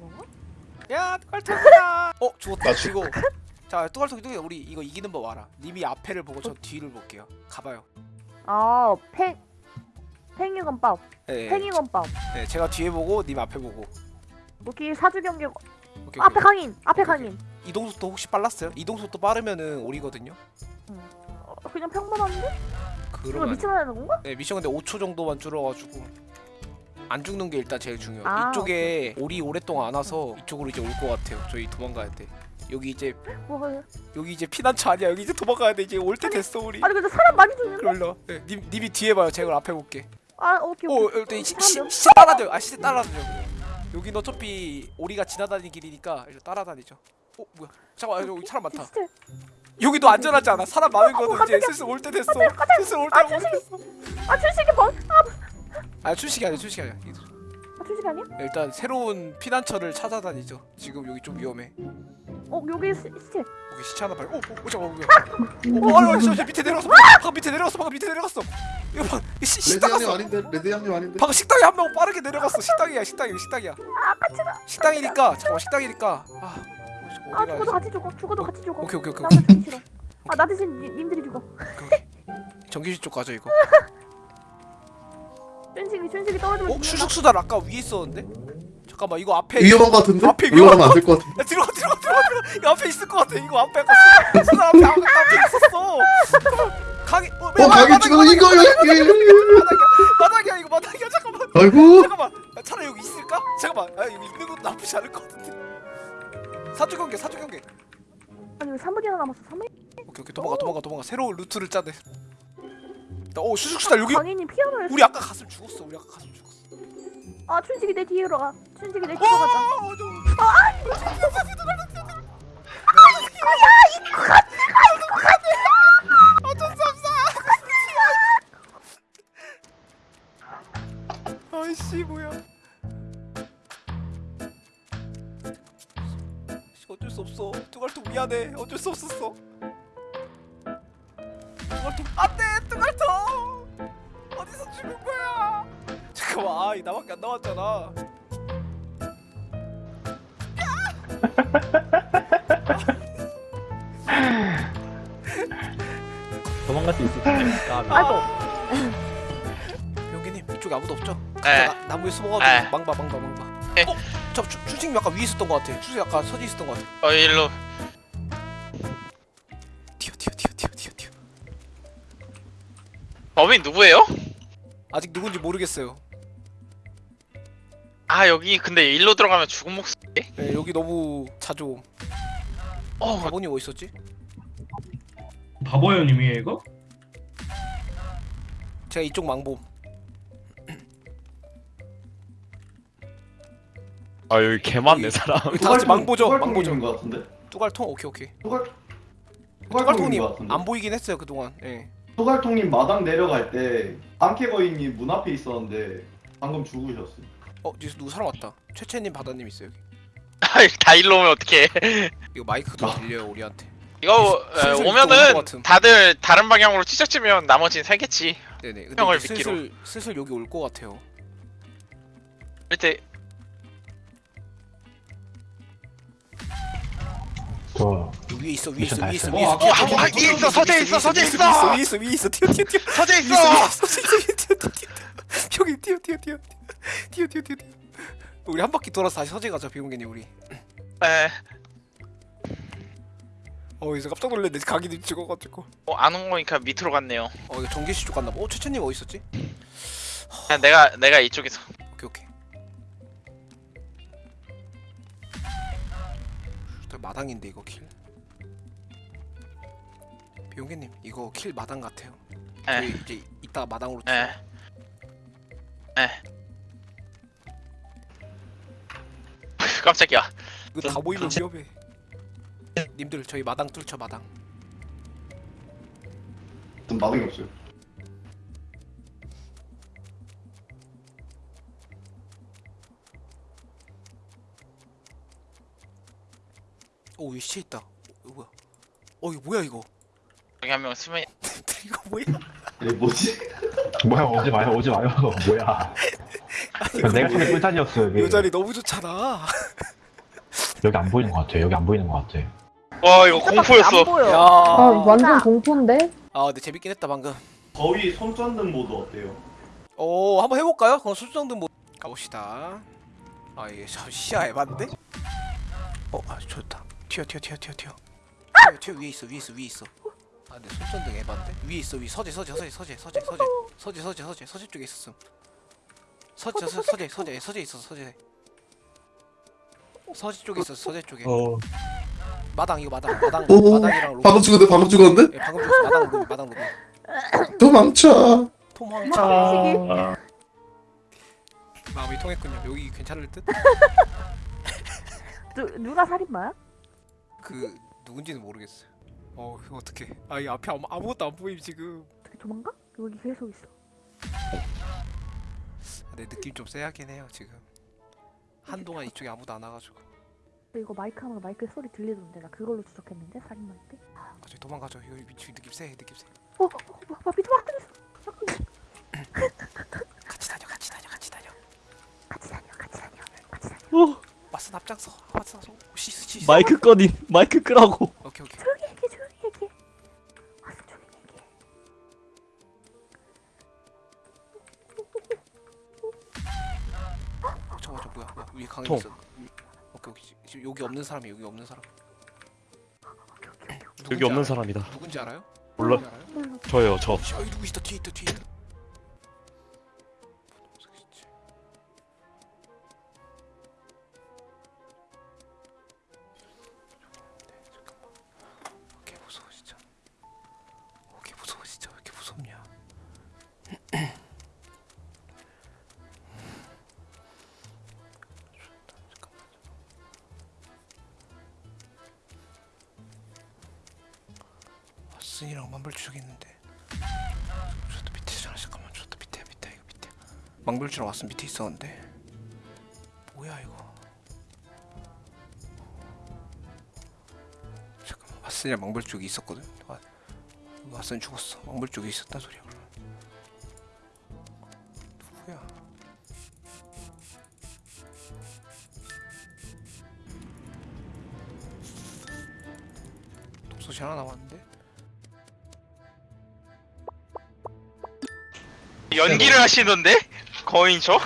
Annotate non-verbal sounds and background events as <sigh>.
건가? 야 뚜갈통이다 <laughs> 어 죽었다 이거 자 뚜갈통 뚜갈통 우리 이거 이기는 법 알아 님이 앞에를 보고 저 뒤를 볼게요 가봐요 아, 팽 팽이건밥, 네, 팽이건밥. 네 제가 뒤에 보고 님 앞에 보고 여기 사주 경계 오케이, 오케이. 앞에 강인, 앞에 오케이. 강인. 이동 속도 혹시 빨랐어요? 이동 속도 빠르면은 오리거든요 어, 그냥 평범한데? 그러면 미쳐야 되는 건가? 네 미션 근데 5초 정도만 줄어가지고 안 죽는 게 일단 제일 중요해요. 아, 이쪽에 오리 오랫동안 안 와서 이쪽으로 이제 올 것 같아요. 저희 도망가야 돼. 여기 이제 뭐가? 여기 이제 피난처 아니야. 여기 이제 도망가야 돼. 이제 올 때 됐어 우리. 아니 근데 사람 많이 죽는데? 그럴려 네, 님, 님이 뒤에 봐요. 제가 앞에 볼게. 아, 오케이 오 오케이. 일단 시, 사람 시, 몇- 시 따라다녀 아 시대 따라다녀 여긴 어차피 오리가 지나다니는 길이니까 일단 따라다니죠. 어 뭐야? 잠깐만 여기 사람 많다. 진짜. 여기도 안전하지 않아? 사람 많은 거는 이제 깜짝이야. 슬슬 올 때 됐어. 슬슬 올 아, 됐어. 아 출식이 번? 아, 아 출식이 아니야 출식이 아니야. 아 출식 아니야? 일단 새로운 피난처를 찾아다니죠. 지금 여기 좀 위험해. 어 여기 시, 시체. 여기 시체 하나 봐요 오, 오, 오 잠깐만 뭐야 어, 어, 어, 저, 저 밑에 내려갔어. 방금 밑에 내려갔어 방금 밑에 내려갔어. 이거 방 시, 식당 갔어. 아닌데? 레드 양님 아닌데? 방금 식당에 한 명 빠르게 내려갔어. 식당이야 식당이야 식당이야. 식당이니까 잠깐만 식당이니까. 아 아 죽어도 같이 죽어. 죽어도 같이 죽어. 오케이 오케이 오케이 나 죽기 싫어. 아나 대신 니, 님들이 죽어. 전기실 쪽 가죠 이거 <laughs> 춘식이 춘식이 떨어지면 어? 죽는다. 수숙수달 아까 위에 있었는데? 잠깐만 이거 앞에 위험한 거 같은데? 앞에 이거 하면 안될 것 같은데? 야 들어가 들어가 들어가 들어가. 이거 앞에 있을 것 같아. 이거 앞에 아까 수- 수달 앞에 앞에, 앞에 있었어. 강이 어, 어 가게 찍어 이거 마당이야 이거 마당이야. 잠깐만. 아이고. 잠깐만. 아, 차라리 여기 있을까? 잠깐만. 아 여기 있는 것도 나쁘지 않을 것 같은데. 사주 경계 사주 경계. 아니 왜 3분이나 남았어? 3분? 오케이 오케이. 도망가 도망가 도망가. 새로운 루트를 짜네 나, 오 수숙수달 여기 강인이 피아노를 우리 아까 갔으면 죽었어 우리 아까 갔으면 죽었어 아 춘식이 내 뒤로 가. 춘식이 내 어, 뒤로 가자. 어, 저- 어쩔 수 없어. 아이씨 뭐야? 씨, 어쩔 수 없어. 뚜갈통 미안해. 어쩔 수 없었어. 뚜갈통 안돼 잠깐만 아이 나밖에 안 남았잖아. <laughs> 도망갈 수 있을 텐데. 까비. 아이고. 병기님 이쪽에 아무도 없죠? 네. 나, 나무에 숨어가지고 네. 망봐 망봐 망봐. 네. 어? 저 주, 주식님 아까 위에 있었던 것 같아. 주식 아까 서지 있었던 것 같아. 어 일로 튀어 튀어 튀어 튀어 튀어 튀어. 범인 누구예요? 아직 누군지 모르겠어요. 아 여기 근데 일로 들어가면 죽은 목숨 네, 여기 너무 자주 옴. 어 바보님 어디 있었지? 바보요 님이에요 이거? 제가 이쪽 망봄. 아 여기 개 많네 사람 여기 다 같이 망보죠. 망보죠. 뚜갈통인 것 같은데? 뚜갈통 오케이 오케이. 뚜갈 뚜갈통님? 안 보이긴 했어요 그동안. 예. 뚜갈통님 마당 내려갈 때 안케거인이 문 앞에 있었는데 방금 죽으셨어. 어 뒤에서 누구 사람 왔다. 최채님 바다님 있어요 여기. 다 일로 오면 어떡해 이거 마이크도 들려요 우리한테. 이거 에, 슬슬 오면은 같음. 다들 다른 방향으로 치적치면 나머지는 살겠지 네네. 근데 형을 이제 믿기로. 슬슬 슬슬 여기 올 것 같아요. 밑에 저 위에 있어 위에 미션 있어 위에 있어 다 위에 있어 어, 아, 아, 위에 있어, 서재 있어, 서재 있어. 위에 있어 위에 있어 뛰어 뛰어 뛰어 서재 위에 있어 있어 위에 있어 뛰어 뛰어 뛰어 형이 뛰어 뛰어 뛰어 뛰어 뛰어 뛰어 뛰어 우리 한 바퀴 돌아서 다시 서재 가자 비공개님 우리. 에, 어 이제 깜짝 놀랐네 가기도 찍어가지고. 어, 안온 거니까 밑으로 갔네요. 어 이거 전기시 쪽 갔나 봐어 최채님 어디 있었지? 그냥 내가 내가 이쪽에서. 오케이 오케이. 저 마당인데 이거 킬 비용개님 이거 킬 마당 같아요. 저희 에, 이제 이따가 마당으로 에, 에. <laughs> 깜짝이야. 이거 다 보이면 위험해. 님들 저희 마당 뚫쳐 마당. 전 마당이 없어요. 오 여기 시체 있다. 어, 이거 뭐야? 어 이거 뭐야 이거? 여기 한 명 수면 <laughs> 이거 뭐야? 얘 뭐지? 뭐야 오지 마요 오지 마요 <laughs> 뭐야 아니 내가 전에 꿀자리였어 여기. 요 자리 너무 좋잖아. 여기 안 보이는 것 같아. 여기 안 보이는 것 같아. 와 이거 공포였어. 야. 아 아, 완전 공포인데? 근데 재밌긴 했다 방금. 거위 손전등 모드 어때요? 오, 한번 해볼까요? 그럼 손전등 모드 가봅시다. 아 이게 저 시야 에반데? 어, 아 좋다. 튀어, 튀어, 튀어, 튀어. 튀어, 튀어 위에 있어, 위에 있어, 위에 있어. 아, 근데 손전등 에반데? 위에 있어, 위 서재, 서재, 서재, 서재, 서재, 서재, 서재, 서재, 서재, 서재 쪽에 있었음. 서재, 서재, 서재, 서재, 서재 있어, 서재. 서재 쪽에 있어, 서재 쪽에. 어. 마당 이거 마당, 마당, 오, 마당이랑 로비. 방금 죽었는데 방금 죽었는데? 예, 방금 줬어, 마당 로비, 마당 로비. 도망쳐 통황차. 아. 마음이 통했군요. 여기 괜찮을 듯? 누, 누가 살인마야? 그 누군지는 모르겠어요. 어 이거 어떻게? 아이 앞에 아무, 아무것도 안 보임 지금. 어떻게 도망가? 여기 계속 있어. 내 느낌 좀 세하긴 해요 지금. 한동안 이쪽에 아무도 안 와가지고. 근데 이거 마이크 하면 마이크 소리 들리던데 나 그걸로 추적했는데 살인마일 때. 가저 도망가죠. 여기 미치 느낌 세 느낌 세. 어, 어, 어, 어 밑에 막 들렸어. 같이 다녀 같이 다녀 같이 다녀. 같이 다녀, 같이 다녀, 같이 다녀. 맞선 앞장서 앞장서. 시시 시. 마이크 꺼니 마이크 끄라고 오케이 오케이. 강이 통. 있어. 오케이 오케이 지- 지금 여기 없는 사람이 여기 없는 사람. 여기 없는? 사람이다. 누군지 알아요? 몰라. 누군지 알아요? 저요 저. 씨, 여기 누구 있다 뒤에 있다 뒤에 있다. 왓슨이랑 만불추적 있는데. 저도 밑에잖아 잠깐만. 저도 밑에 밑에 이거 밑에. 망불추랑 왓슨 밑에 있었는데. 뭐야 이거? 잠깐만 왓슨이랑 망불 쪽이 있었거든? 와, 왓슨 죽었어. 망불 쪽이 있었단 소리야 하나 남았는데 연기를 하시던데 거인 저?